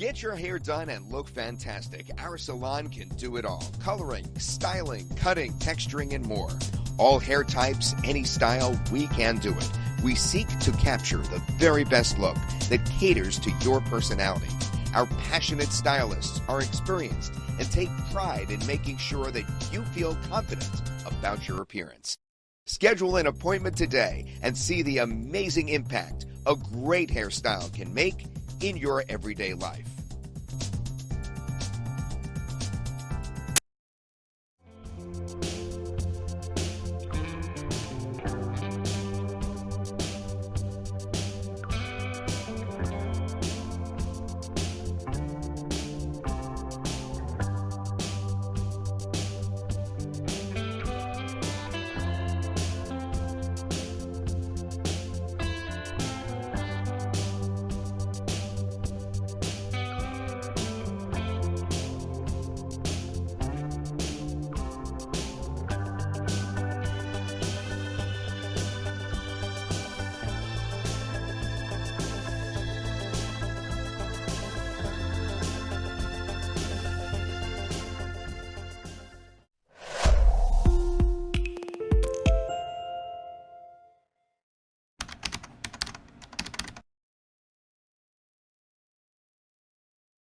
your hair done and look fantastic, our salon can do it all coloring, styling, cutting, texturing, and more. All hair types, any style, we can do it. We seek to capture the very best look that caters to your personality. Our passionate stylists are experienced and take pride in making sure that you feel confident about your appearance. Schedule an appointment today and see the amazing impact a great hairstyle can make in your everyday life.